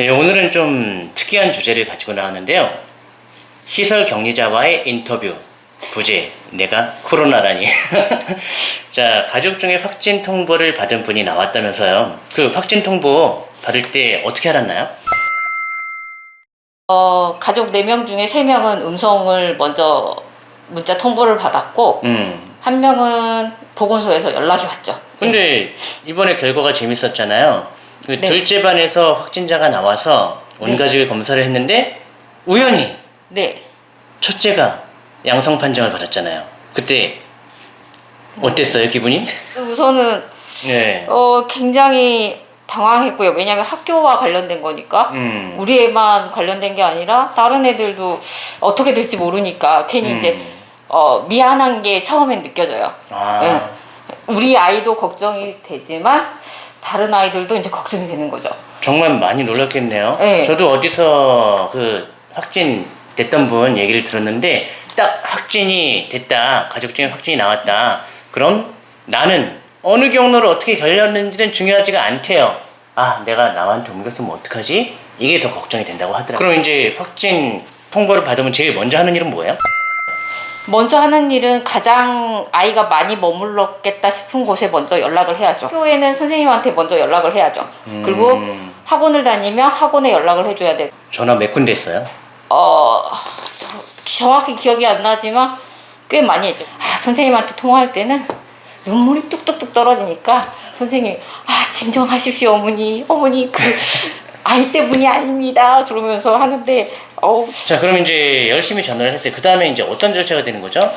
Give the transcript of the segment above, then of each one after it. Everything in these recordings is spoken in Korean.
네, 오늘은 좀 특이한 주제를 가지고 나왔는데요. 시설 격리자와의 인터뷰 부제 내가 코로나라니. 자 가족 중에 확진 통보를 받은 분이 나왔다면서요. 그 확진 통보 받을 때 어떻게 알았나요? 어, 가족 4명 중에 3명은 음성을 먼저 문자 통보를 받았고 음. 한 명은 보건소에서 연락이 왔죠. 근데 이번에 결과가 재밌었잖아요. 그 네. 둘째 반에서 확진자가 나와서 온 네. 가족이 검사를 했는데 우연히 네. 첫째가 양성 판정을 받았잖아요. 그때 어땠어요 기분이? 우선은 네. 어, 굉장히 당황했고요. 왜냐하면 학교와 관련된 거니까 음. 우리 애만 관련된 게 아니라 다른 애들도 어떻게 될지 모르니까 괜히 음. 이제 어, 미안한 게 처음엔 느껴져요. 아. 네. 우리 아이도 걱정이 되지만 다른 아이들도 이제 걱정이 되는 거죠. 정말 많이 놀랐겠네요. 네. 저도 어디서 그 확진 됐던 분 얘기를 들었는데 딱 확진이 됐다. 가족 중에 확진이 나왔다. 그럼 나는 어느 경로를 어떻게 걸렸는지는 중요하지가 않대요. 아, 내가 남한테 옮겼으면 어떡하지? 이게 더 걱정이 된다고 하더라고요. 그럼 이제 확진 통보를 받으면 제일 먼저 하는 일은 뭐예요? 먼저 하는 일은 가장 아이가 많이 머물렀겠다 싶은 곳에 먼저 연락을 해야죠. 학교에는 선생님한테 먼저 연락을 해야죠. 음. 그리고 학원을 다니면 학원에 연락을 해줘야 돼. 전화 몇 군데 했어요? 어, 저- 정확히 기억이 안 나지만 꽤 많이 했죠. 아, 선생님한테 통화할 때는 눈물이 뚝뚝뚝 떨어지니까 선생님이 아, 진정하십시오, 어머니. 어머니, 그 아이 때문이 아닙니다. 그러면서 하는데, 어우, 자, 그럼 이제 열심히 전화를 했어요. 그 다음에 이제 어떤 절차가 되는 거죠?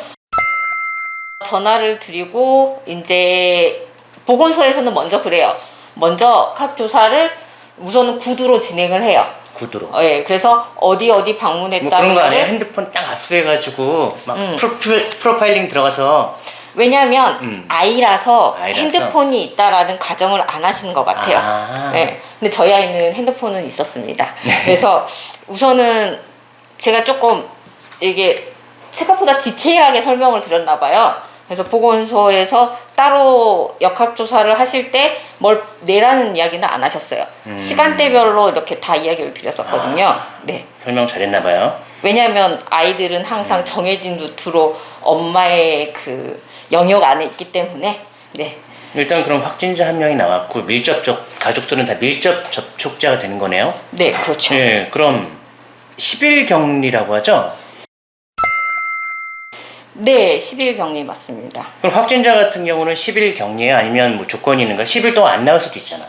전화를 드리고 이제 보건소에서는 먼저 그래요. 먼저 각 조사를 우선은 구두로 진행을 해요. 구두로. 어, 예, 그래서 어디 어디 뭐 방문했다는 그런 거 아니에요? 핸드폰 딱 압수해가지고 막 음. 프로필, 프로파일링 들어가서 왜냐하면 음. 아이라서, 아이라서. 핸드폰이 있다라는 가정을 안 하시는 것 같아요. 아. 네. 근데 저희 아이는 핸드폰은 있었습니다. 네. 그래서 우선은 제가 조금 이게 생각보다 디테일하게 설명을 드렸나 봐요. 그래서 보건소에서 따로 역학조사를 하실 때 뭘 내라는 이야기는 안 하셨어요. 음. 시간대별로 이렇게 다 이야기를 드렸었거든요. 아. 네. 설명 잘했나 봐요. 왜냐하면 아이들은 항상 음. 정해진 루트로 엄마의 그 영역 안에 있기 때문에 네. 일단 그럼 확진자 한 명이 나왔고 밀접촉 가족들은 다 밀접 접촉자가 되는 거네요. 네, 그렇죠. 네, 그럼 10일 격리라고 하죠. 네, 10일 격리 맞습니다. 그럼 확진자 같은 경우는 10일 격리예요? 아니면 뭐 조건이 있는가? 10일 동안 안 나올 수도 있잖아.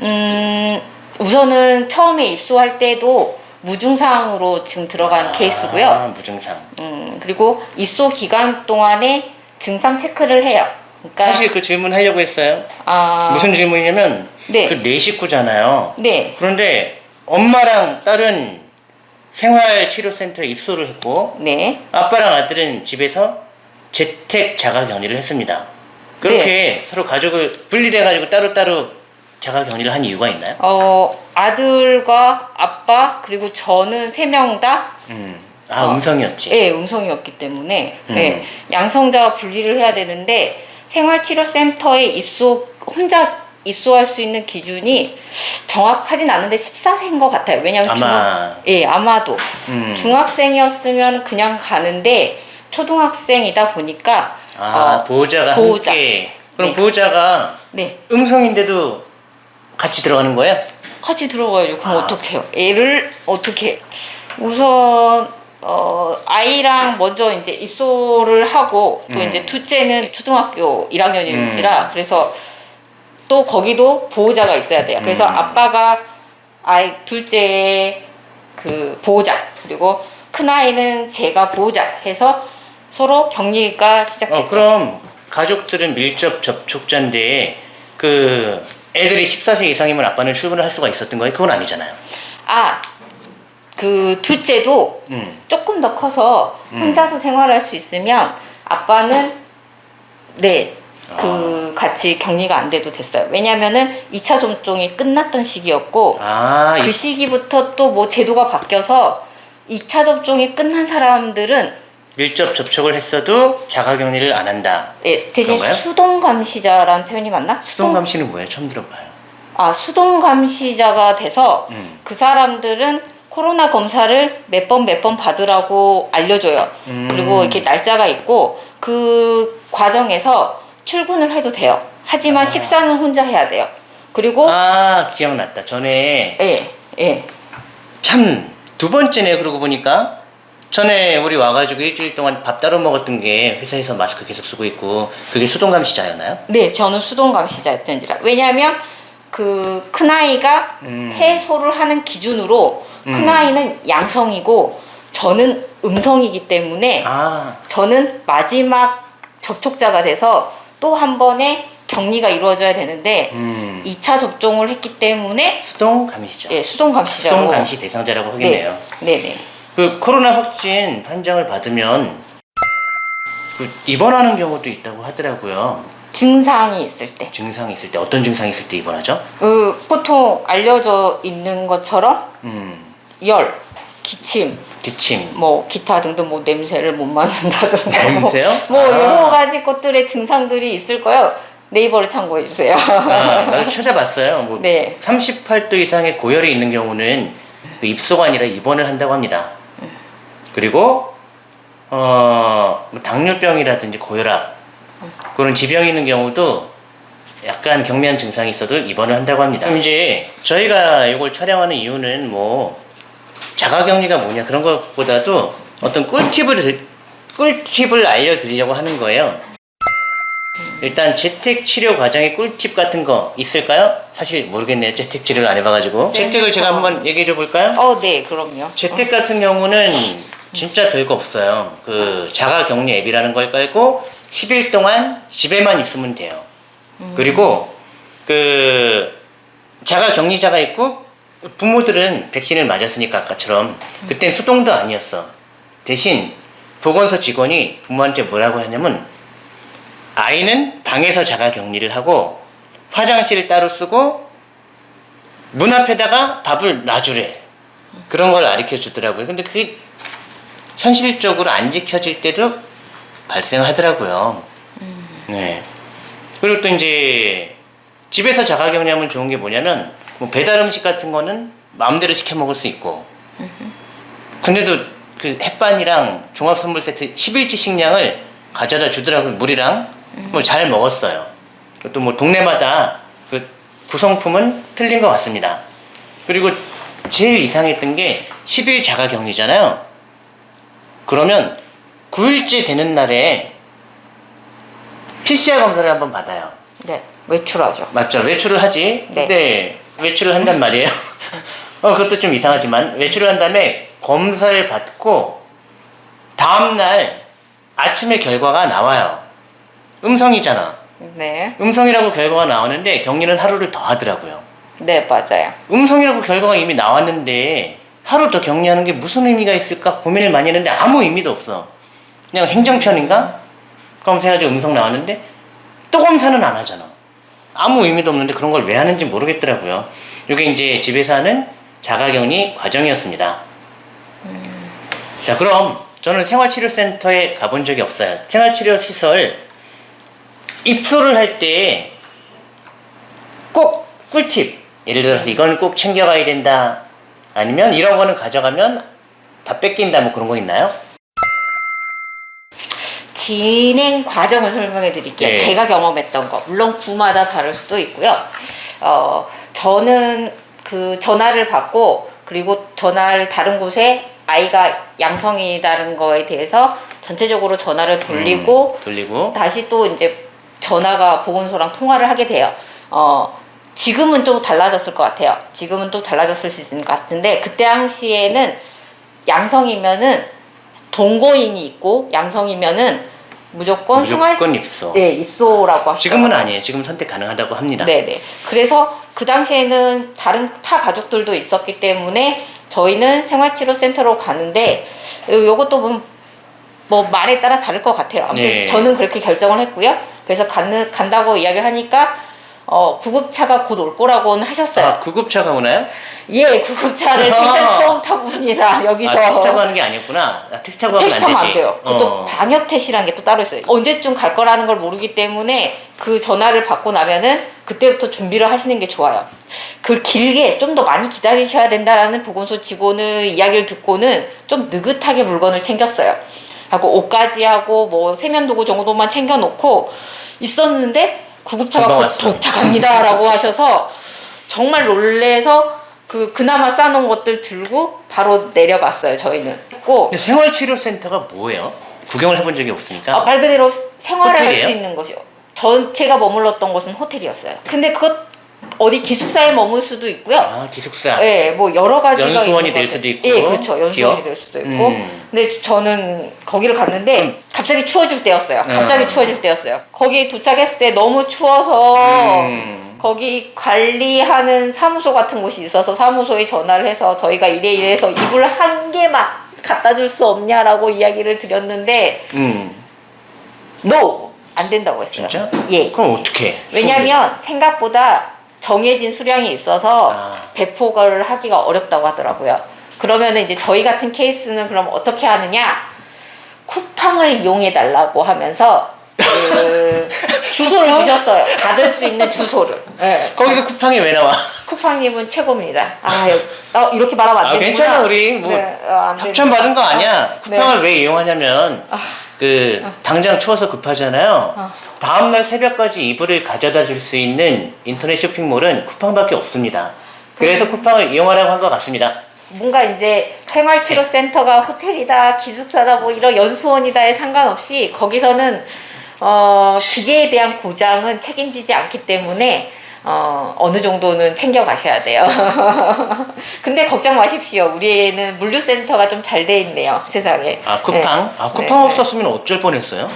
음, 우선은 처음에 입소할 때도 무증상으로 지금 들어간 아, 케이스고요. 무증상. 음, 그리고 입소 기간 동안에 증상 체크를 해요. 그러니까 사실 그 질문 하려고 했어요. 아, 무슨 질문이냐면 네. 그네 식구잖아요. 네, 그런데 엄마랑 딸은 생활치료센터에 입소를 했고 네, 아빠랑 아들은 집에서 재택 자가 격리를 했습니다. 그렇게 서로 가족을 분리돼 가지고 따로따로 자가 격리를 한 이유가 있나요? 어, 아들과 아빠 그리고 저는 세 명 다 음. 아, 어. 음성이었지. 예, 음성이었기 때문에 음. 예, 양성자와 분리를 해야 되는데 생활치료센터에 입소 혼자 입소할 수 있는 기준이 정확하진 않은데 14세인 것 같아요. 왜냐하면 아마. 중학, 예, 아마도 음. 중학생이었으면 그냥 가는데 초등학생이다 보니까 아, 어, 보호자가 보호자. 함께. 그럼 네. 보호자가 네 음성인데도 같이 들어가는 거예요? 같이 들어가야죠. 그럼 아. 어떡해요? 애를 어떻게? 우선 어, 아이랑 먼저 이제 입소를 하고 또 음. 이제 둘째는 초등학교 1학년인지라 음. 그래서 또 거기도 보호자가 있어야 돼요. 그래서 음. 아빠가 아이 둘째의 그 보호자 그리고 큰 아이는 제가 보호자 해서 서로 격리가 시작됐죠. 어, 그럼 가족들은 밀접 접촉자인데 그 애들이 14세 이상이면 아빠는 출근을 할 수가 있었던 거예요? 그건 아니잖아요. 아, 그 둘째도 음. 조금 더 커서 음. 혼자서 생활할 수 있으면 아빠는 네. 아. 그 같이 격리가 안 돼도 됐어요. 왜냐면은 2차 접종이 끝났던 시기였고 아, 그 이- 시기부터 또 뭐 제도가 바뀌어서 2차 접종이 끝난 사람들은 밀접 접촉을 했어도 자가 격리를 안 한다. 예, 대신 그런가요? 수동 감시자라는 표현이 맞나? 수동감시는 뭐예요? 처음 들어봐요. 아 수동 감시자가 돼서 음. 그 사람들은 코로나 검사를 몇 번 몇 번 받으라고 알려줘요. 음. 그리고 이렇게 날짜가 있고 그 과정에서 출근을 해도 돼요. 하지만 아. 식사는 혼자 해야 돼요. 그리고 아 기억났다. 전에 예, 예. 참 두 번째네 그러고 보니까 전에 우리 와가지고 일주일 동안 밥 따로 먹었던 게 회사에서 마스크 계속 쓰고 있고 그게 수동 감시자였나요? 네, 저는 수동 감시자였던지라. 왜냐하면 그 큰아이가 음. 해소를 하는 기준으로 음. 큰 아이는 양성이고 저는 음성이기 때문에 아 저는 마지막 접촉자가 돼서 또 한 번의 격리가 이루어져야 되는데 음. 2차 접종을 했기 때문에 수동 감시자. 예, 수동 감시자로 수동 감시 대상자라고 하겠네요. 네, 네, 네. 그 코로나 확진 판정을 받으면 그 입원하는 경우도 있다고 하더라고요. 증상이 있을 때. 증상이 있을 때 어떤 증상이 있을 때 입원하죠? 그 보통 알려져 있는 것처럼 음, 열, 기침, 기침, 뭐 기타 등등 뭐 냄새를 못 맡는다든가 뭐, 냄새요? 뭐 아. 여러 가지 것들의 증상들이 있을 거예요. 네이버를 참고해 주세요. 아, 나도 찾아봤어요. 뭐 네. 38도 이상의 고열이 있는 경우는 그 입소가 아니라 입원을 한다고 합니다. 그리고 어, 뭐 당뇨병이라든지 고혈압 그런 지병이 있는 경우도 약간 경미한 증상이 있어도 입원을 한다고 합니다. 그럼 이제 저희가 이걸 촬영하는 이유는 뭐 자가격리가 뭐냐 그런 것보다도 어떤 꿀팁을 드- 꿀팁을 알려드리려고 하는 거예요. 일단 재택 치료 과정의 꿀팁 같은 거 있을까요? 사실 모르겠네요. 재택 치료를 안 해봐가지고. 재택을 제가 한번 얘기해 줘 볼까요? 어, 네, 그럼요. 재택 같은 경우는 진짜 별거 없어요. 그 자가 격리 앱이라는 걸 깔고 10일 동안 집에만 있으면 돼요. 그리고 그 자가 격리자가 있고 부모들은 백신을 맞았으니까 아까처럼 그땐 수동도 아니었어. 대신 보건소 직원이 부모한테 뭐라고 하냐면 아이는 방에서 자가 격리를 하고 화장실을 따로 쓰고 문 앞에다가 밥을 놔주래. 그런 걸 가르쳐 주더라고요. 근데 그게 현실적으로 안 지켜질 때도 발생하더라고요. 네. 그리고 또 이제 집에서 자가격리하면 좋은 게 뭐냐면 뭐 배달 음식 같은 거는 마음대로 시켜 먹을 수 있고 근데도 그 햇반이랑 종합 선물 세트 10일치 식량을 가져다 주더라고요. 물이랑 뭐 잘 먹었어요. 또 뭐 동네마다 그 구성품은 틀린 것 같습니다. 그리고 제일 이상했던 게 10일 자가 격리잖아요. 그러면 9일째 되는 날에 PCR 검사를 한번 받아요. 네, 외출하죠. 맞죠? 외출을 하지. 네. 근데 외출을 한단 말이에요. 어, 그것도 좀 이상하지만 외출을 한 다음에 검사를 받고 다음 날 아침에 결과가 나와요. 음성이잖아. 네, 음성이라고 결과가 나오는데 격리는 하루를 더 하더라고요. 네, 맞아요. 음성이라고 결과가 이미 나왔는데 하루 더 격리하는 게 무슨 의미가 있을까 고민을 많이 했는데 아무 의미도 없어. 그냥 행정편인가? 검사해가지고 음성 나왔는데 또 검사는 안 하잖아. 아무 의미도 없는데 그런 걸 왜 하는지 모르겠더라고요. 이게 이제 집에서 하는 자가격리 과정이었습니다. 자, 그럼 저는 생활치료센터에 가본 적이 없어요. 생활치료 시설 입소를 할 때 꼭 꿀팁. 예를 들어서 이건 꼭 챙겨가야 된다. 아니면 이런 거는 가져가면 다 뺏긴다. 뭐 그런 거 있나요? 진행 과정을 설명해 드릴게요. 네. 제가 경험했던 거. 물론 구마다 다를 수도 있고요. 어, 저는 그 전화를 받고 그리고 전화를 다른 곳에 아이가 양성이다는 거에 대해서 전체적으로 전화를 돌리고 음, 돌리고 다시 또 이제 전화가 보건소랑 통화를 하게 돼요. 어, 지금은 좀 달라졌을 것 같아요. 지금은 또 달라졌을 수 있을 것 같은데 그때 당시에는 양성이면은 동거인이 있고 양성이면은 무조건 생활 무조건 입소. 네 입소라고 하시죠. 지금은 아니에요. 지금 선택 가능하다고 합니다. 네 네. 그래서 그 당시에는 다른 타 가족들도 있었기 때문에 저희는 생활치료센터로 가는데 요- 요것도 뭐, 뭐 말에 따라 다를 것 같아요. 아무튼 네. 저는 그렇게 결정을 했고요. 그래서 가는, 간다고 이야기를 하니까 어, 구급차가 곧 올 거라고는 하셨어요. 아, 구급차가 오나요? 예, 구급차를 일단 아. 처음 타봅니다. 여기서. 아, 택시 타고 가는 게 아니었구나. 아, 택시 타고 택시 안 타면 되지. 안 돼요. 그것도 어. 방역 택시라는 게 또 따로 있어요. 언제쯤 갈 거라는 걸 모르기 때문에 그 전화를 받고 나면은 그때부터 준비를 하시는 게 좋아요. 그 길게 좀 더 많이 기다리셔야 된다라는 보건소 직원의 이야기를 듣고는 좀 느긋하게 물건을 챙겼어요. 하고 옷까지 하고 뭐 세면도구 정도만 챙겨놓고 있었는데 구급차가 곧. 도착합니다라고 하셔서 정말 놀래서 그 그나마 싸놓은 것들 들고 바로 내려갔어요. 저희는. 고 근데 생활치료센터가 뭐예요? 구경을 해본 적이 없으니까. 아, 말 그대로 생활을 할? 수 있는 것이요. 전 제가 머물렀던 곳은 호텔이었어요. 근데 그것 어디 기숙사에 머물 수도 있고요. 아 기숙사. 예, 뭐 여러 가지가 연수원이 될. 수도 있고, 예, 그렇죠. 연수원이 기업? 될 수도 있고. 음. 근데 저는 거기를 갔는데 갑자기 추워질 때였어요. 갑자기 음. 추워질 때였어요. 거기 도착했을 때 너무 추워서 음. 거기 관리하는 사무소 같은 곳이 있어서 사무소에 전화를 해서 저희가 이래 이래서 이불 한 개만 갖다 줄 수 없냐라고 이야기를 드렸는데 음. NO! 안 된다고 했어요. 진짜? 예. 그럼 어떻게? 왜냐면 생각보다 정해진 수량이 있어서 아. 배포를 하기가 어렵다고 하더라고요. 그러면 이제 저희 같은 케이스는 그럼 어떻게 하느냐? 쿠팡을 이용해 달라고 하면서 그 주소를 주셨어요. 받을 수 있는 주소를. 예. 거기서 쿠팡이 왜 나와? 쿠팡님은 최고입니다. 아, 여- 어, 이렇게 말하면 안 아, 되는구나. 괜찮아, 우리 뭐 네, 어, 안 협찬. 받은 거 아니야. 아, 네. 쿠팡을 왜 이용하냐면 아. 그 당장 추워서 급하잖아요. 아. 다음 날 새벽까지 이불을 가져다 줄 수 있는 인터넷 쇼핑몰은 쿠팡밖에 없습니다. 그래서 쿠팡을 이용하라고 한 것 같습니다. 뭔가 이제 생활치료센터가 호텔이다, 기숙사다, 뭐 이런 연수원이다에 상관없이 거기서는 어, 기계에 대한 고장은 책임지지 않기 때문에 어, 어느 정도는 챙겨 가셔야 돼요. 근데 걱정 마십시오. 우리 애는 물류센터가 좀 잘 돼 있네요, 세상에. 아 쿠팡? 네. 아 쿠팡 네, 네. 없었으면 어쩔 뻔했어요.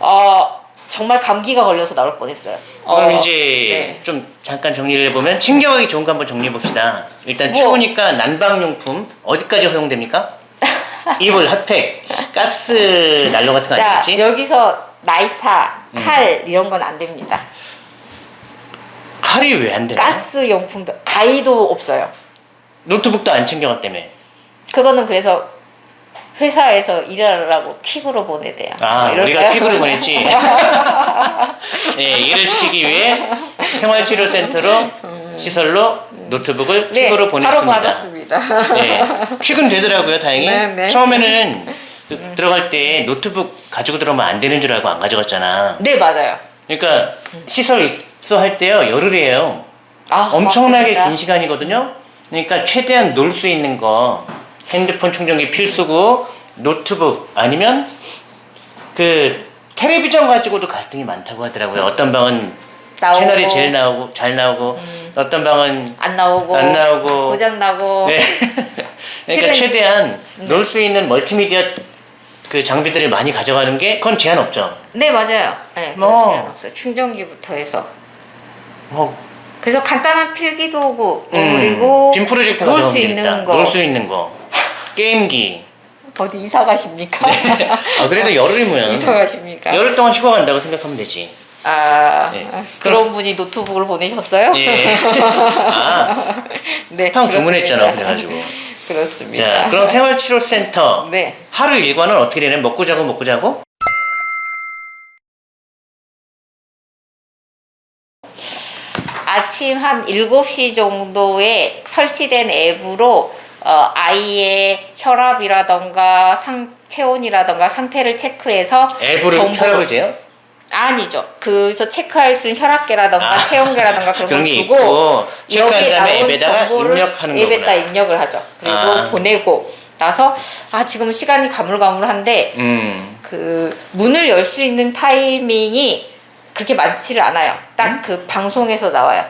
어, 정말 감기가 걸려서 나올 뻔했어요. 그럼 어, 이제 네. 좀 잠깐 정리를 해보면 챙겨가기 좋은 거 한번 정리해 봅시다. 일단 뭐. 추우니까 난방용품 어디까지 허용됩니까? 이불, 핫팩, 가스 난로 같은 거 자, 아니겠지? 여기서 나이타, 음. 칼 이런 건 안 됩니다. 칼이 왜 안 되나? 가스 용품도 가위도 없어요. 노트북도 안 챙겨갔다며. 그거는 그래서 회사에서 일하라고 퀵으로 보내대요. 아, 뭐 우리가? 퀵으로 보냈지. 예, 일을 시키기 위해 생활치료센터로 시설로 노트북을 네, 퀵으로 바로 보냈습니다. 받았습니다. 네, 퀵은 되더라고요, 다행히. 네, 네. 처음에는 그 들어갈 때 노트북 가지고 들어오면 안 되는 줄 알고 안 가져갔잖아. 네 맞아요. 그러니까 시설 입소할 때요 열흘이에요. 아, 엄청나게 맞습니다. 긴 시간이거든요. 그러니까 최대한 놀 수 있는 거 핸드폰 충전기 필수고 노트북 아니면 그 텔레비전 가지고도 갈등이 많다고 하더라고요. 어떤 방은 나오고, 채널이 제일 나오고 잘 나오고 어떤 방은 안 나오고 안 나오고. 고장 나고 네. 그러니까 실은- 최대한 놀수 있는 멀티미디어 그 장비들을 많이 가져가는 게 그건 제한 없죠. 네 맞아요. 네 뭐. 제한 없어요. 충전기부터 해서 뭐 그래서 간단한 필기 도구 음, 그리고 빔 프로젝터 놀 가져오면 수. 있는 거놀수 있는 거. 게임기. 어디 이사 가십니까? 아 그래도 열흘이면 이사 가십니까? 열흘 동안 쉬고 간다고 생각하면 되지. 아 네. 그런 분이 노트북을 보내셨어요? 예. 아, 네. 팡 주문했잖아. 그래가지고. 그렇습니다. 자, 그럼 생활치료센터 네. 하루 일과는 어떻게 되냐? 먹고 자고 먹고 자고? 아침 한 7시 정도에 설치된 앱으로 어, 아이의 혈압이라던가 상, 체온이라던가 상태를 체크해서 앱으로 정보를- 혈압을 재요? 아니죠. 그래서 체크할 수 있는 혈압계라던가 아. 체온계라던가 그런 걸게 주고 여기에 나온 정보를 입력하는 앱에다 거구나. 입력을 하죠. 그리고 아. 보내고 나서 아 지금 시간이 가물가물한데 음. 그 문을 열 수 있는 타이밍이 그렇게 많지를 않아요. 딱그 방송에서 나와요.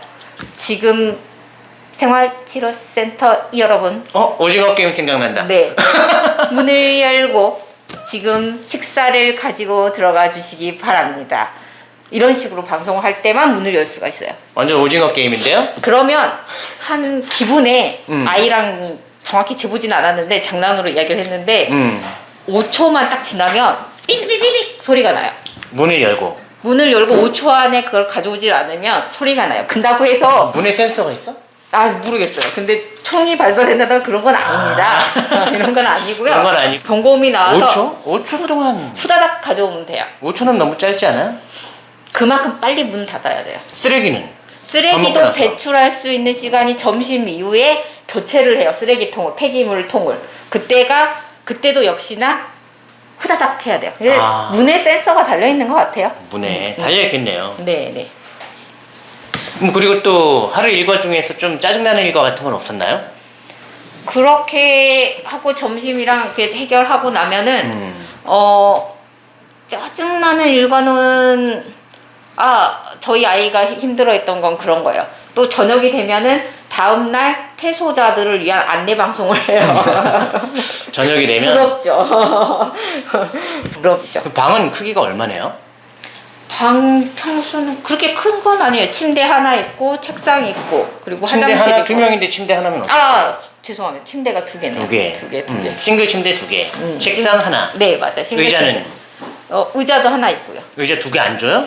지금 생활치료센터 여러분, 어? 오징어 게임 생각난다. 네 문을 열고 지금 식사를 가지고 들어가 주시기 바랍니다. 이런 식으로 방송할 때만 문을 열 수가 있어요. 완전 오징어 게임인데요? 그러면 한 기분에 음. 아이랑 정확히 재보진 않았는데 장난으로 이야기를 했는데 음. 5초만 딱 지나면 삐리리릭 소리가 나요. 문을 열고. 문을 열고 5초 안에 그걸 가져오질 않으면 소리가 나요. 근다고 해서 문에 센서가 있어? 아 모르겠어요. 근데 총이 발사된다던가 그런 건 아닙니다. 이런 건 아니고요. 그런 건 아니고. 경고음이 나와서 5초? 5초 동안 후다닥 가져오면 돼요. 5초는 너무 짧지 않아? 그만큼 빨리 문을 닫아야 돼요. 쓰레기는 쓰레기도. 배출할 수 있는 시간이 점심 이후에 교체를 해요. 쓰레기통을 폐기물 통을 그때가 그때도 역시나 후다닥 해야 돼요. 그래서 아. 문에 센서가 달려 있는 것 같아요. 문에 달려 있겠네요. 네, 네. 음, 그리고 또 하루 일과 중에서 좀 짜증나는 일과 같은 건 없었나요? 그렇게 하고 점심이랑 이렇게 해결하고 나면은 음. 어 짜증나는 일과는 아 저희 아이가 힘들어했던 건 그런 거예요. 또 저녁이 되면은 다음 날 퇴소자들을 위한 안내 방송을 해요. 저녁이 되면 부럽죠. 부럽죠. 그 방은 크기가 얼마네요? 방 평수는 그렇게 큰 건 아니에요. 침대 하나 있고 책상 있고 그리고 침대 화장실 하나 있고. 두 명인데 침대 하나면 어때요? 아 죄송합니다. 침대가 두 개네요. 두 개. 두 개, 두 음, 개. 싱글 침대 두 개. 음, 책상 하나. 네 맞아. 요 의자는 어 의자도 하나 있고요. 의자 두 개 안 줘요?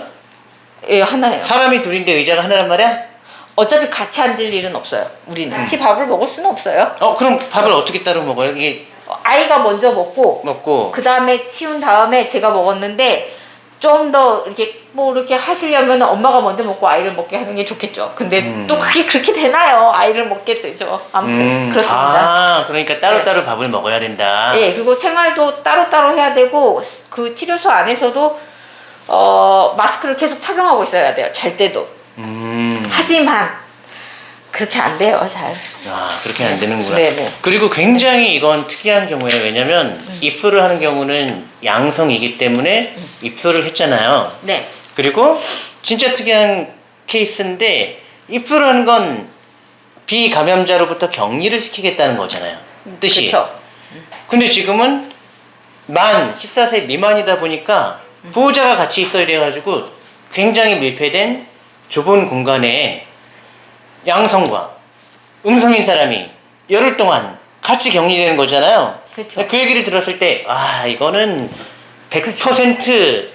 예 하나예요. 사람이 둘인데 의자가 하나란 말이야? 어차피 같이 앉을 일은 없어요. 우리는 같이 밥을 먹을 수는 없어요. 어 그럼 밥을 어떻게 따로 먹어요? 이게 어, 아이가 먼저 먹고 먹고 그 다음에 치운 다음에 제가 먹었는데 좀 더 이렇게 뭐 이렇게 하시려면 엄마가 먼저 먹고 아이를 먹게 하는 게 좋겠죠. 근데 음. 또 그게 그렇게 되나요? 아이를 먹게 되죠. 아무튼 음, 그렇습니다. 아 그러니까 따로 네. 따로 밥을 먹어야 된다. 예, 그리고 생활도 따로따로 해야 되고 그 치료소 안에서도 어, 마스크를 계속 착용하고 있어야 돼요. 잘 때도. 음. 하지만 그렇게 안 돼요. 잘. 아 그렇게 안 되는구나. 네네. 그리고 굉장히 이건 특이한 경우예요. 왜냐면 음. 입소를 하는 경우는 양성이기 때문에 입소를 했잖아요. 네. 그리고 진짜 특이한 케이스인데 입소를 하는 건 비감염자로부터 격리를 시키겠다는 거잖아요. 뜻이. 그렇죠. 근데 지금은 만 14세 미만이다 보니까 보호자가 같이 있어야 돼가지고 굉장히 밀폐된 좁은 공간에 양성과 음성인 사람이 열흘 동안 같이 격리되는 거잖아요. 그쵸. 그 얘기를 들었을 때, 아, 이거는 100%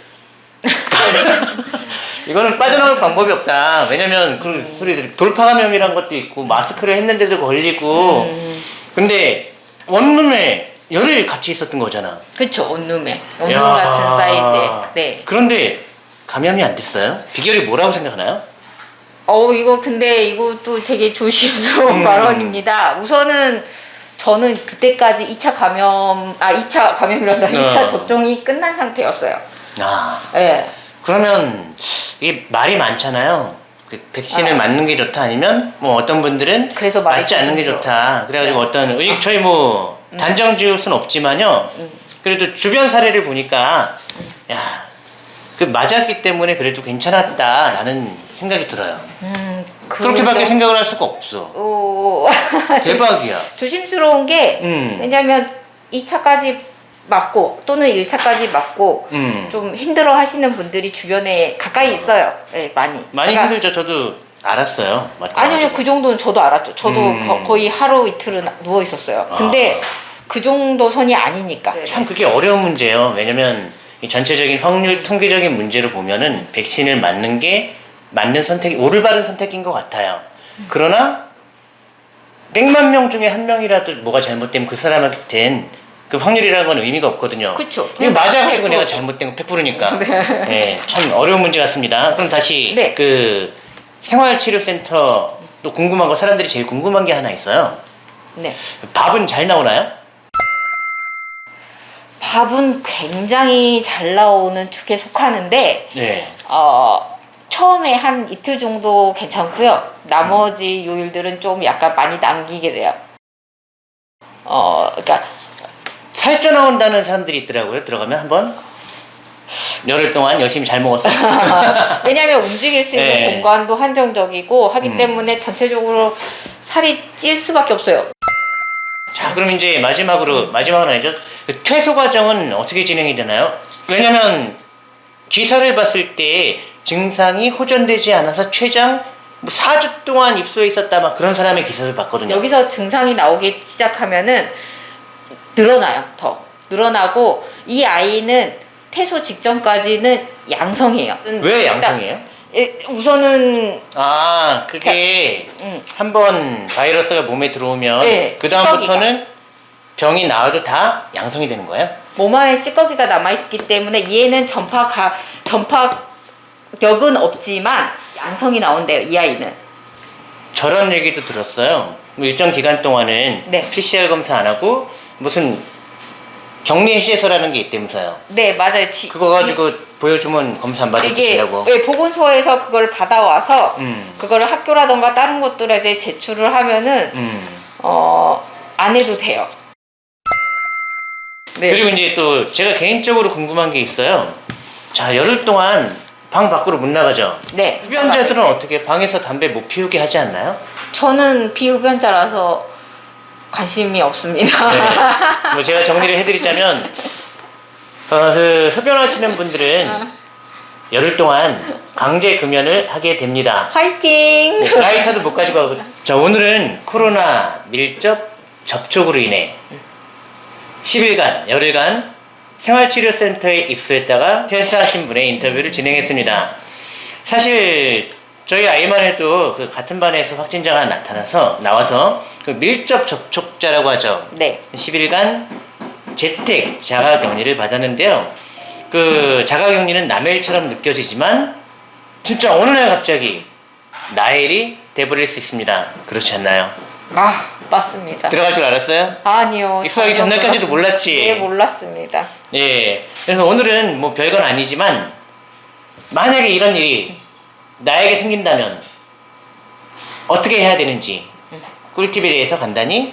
이거는 빠져나올 방법이 없다. 왜냐면 그 소리들이 돌파 감염이란 것도 있고 마스크를 했는데도 걸리고 음. 근데 원룸에 열흘 같이 있었던 거잖아. 온룸에. 온룸 야. 같은 사이즈에. 네. 그런데 감염이 안 됐어요? 비결이 뭐라고 생각하나요? 어 이거 근데 이것도 되게 조심스러운 음. 발언입니다. 우선은 저는 그때까지 2차 감염 아 2차 감염이란다. 2차 어. 접종이 끝난 상태였어요. 아 예. 그러면 이게 말이 많잖아요. 그 백신을 아. 맞는 게 좋다 아니면 뭐 어떤 분들은 그래서 맞지 않는 게. 좋다. 그래가지고 네. 어떤 의- 저희 뭐 단정 지을 순 없지만요. 음. 그래도 주변 사례를 보니까 야. 그 맞았기 때문에 그래도 괜찮았다라는 생각이 들어요. 음, 그렇게밖에 그런데- 생각을 할 수가 없어. 오, 대박이야. 조심스러운 게 음. 왜냐면 2차까지 맞고 또는 1차까지 맞고 음. 좀 힘들어 하시는 분들이 주변에 가까이 있어요. 예, 많이. 많이 그러니까 힘들죠. 저도 알았어요. 아니요, 나가지고. 그 정도는 저도 알았죠. 저도 음. 거, 거의 하루 이틀은 누워 있었어요. 아. 근데 그 정도 선이 아니니까. 참 그게 어려운 문제예요. 왜냐면 이 전체적인 확률 통계적인 문제로 보면은 백신을 맞는 게 맞는 선택이 옳을 바른 선택인 것 같아요. 그러나 100만 명 중에 한 명이라도 뭐가 잘못되면 그 사람한테는 그 확률이라는 건 의미가 없거든요. 그쵸. 이거 맞아가지고 100%. 내가 잘못된 거 100%니까. 네. 네, 참 어려운 문제 같습니다. 그럼 다시 네. 그 생활치료센터 또 궁금한 거 사람들이 제일 궁금한 게 하나 있어요. 네. 밥은 잘 나오나요? 밥은 굉장히 잘 나오는 축에 속하는데 네. 어, 처음에 한 이틀 정도 괜찮고요. 나머지 요일들은 좀 약간 많이 남기게 돼요. 어, 그러니까 살쪄 나온다는 사람들이 있더라고요. 들어가면 한번 열흘 동안 열심히 잘 먹었어. 왜냐하면 움직일 수 있는 네. 공간도 한정적이고 하기 음. 때문에 전체적으로 살이 찔 수밖에 없어요. 자, 그럼 이제 마지막으로 마지막은 아니죠. 그 퇴소 과정은 어떻게 진행이 되나요? 왜냐면 기사를 봤을 때 증상이 호전되지 않아서 최장 뭐 4주 동안 입소해 있었다 막 그런 사람의 기사를 봤거든요. 여기서 증상이 나오기 시작하면은 늘어나요. 더 늘어나고 이 아이는 퇴소 직전까지는 양성이에요. 왜 양성이에요? 예, 우선은 아, 그게 음, 한번 바이러스가 몸에 들어오면 네, 그 다음부터는 병이 나와도 다 양성이 되는 거예요? 몸 안에 찌꺼기가 남아있기 때문에 얘는 전파 가 전파 자가격은 없지만 양성이 나온대요 이 아이는. 저런 얘기도 들었어요. 뭐 일정 기간 동안은 네. PCR 검사 안 하고 무슨 격리 해시해소라는 게 있다면서요. 네 맞아요. 지- 그거 가지고 보여주면 검사 안 받아도 된다고. 예, 보건소에서 그걸 받아와서 음. 그거를 학교라던가 다른 곳들에 대해 제출을 하면은 음. 어, 안 해도 돼요. 네. 그리고 이제 또 제가 개인적으로 궁금한 게 있어요. 자 열흘 동안 방 밖으로 못 나가죠. 네. 흡연자들은 어떻게 방에서 담배 못 피우게 하지 않나요? 저는 비흡연자라서 관심이 없습니다. 네. 뭐 제가 정리를 해드리자면 어, 그 흡연하시는 분들은 어. 열흘 동안 강제 금연을 하게 됩니다. 화이팅! 네, 라이터도 못 가지고 가고. 자 오늘은 코로나 밀접 접촉으로 인해 10일간 열흘간 생활치료센터에 입소했다가 퇴사하신 분의 인터뷰를 진행했습니다. 사실 저희 아이만 해도 그 같은 반에서 확진자가 나타나서 나와서 그 밀접 접촉자라고 하죠. 네. 10일간 재택 자가격리를 받았는데요. 그 자가격리는 남의 일처럼 느껴지지만 진짜 어느 날 갑자기 나의 일이 돼버릴 수 있습니다. 그렇지 않나요? 아, 맞습니다. 들어갈 줄 알았어요? 아니요. 입소하기 전혀 전날까지도 몰랐- 몰랐지. 네, 몰랐습니다. 예. 그래서 오늘은 뭐 별건 아니지만 만약에 이런 일이 나에게 생긴다면 어떻게 해야 되는지 꿀팁에 대해서 간단히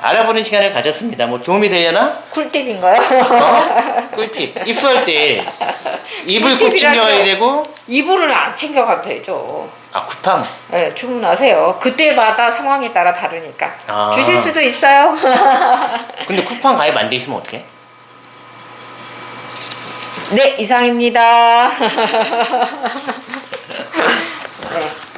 알아보는 시간을 가졌습니다. 뭐 도움이 되려나? 꿀팁인가요? 어? 꿀팁. 입수할 때 입을 꼭 챙겨가야 되고 이불을 안 챙겨가도 되죠. 아 쿠팡. 네, 주문하세요. 그때마다 상황에 따라 다르니까. 아. 주실 수도 있어요. 근데 쿠팡 가입 안 돼 있으면 어떡해? 네, 이상입니다. 네.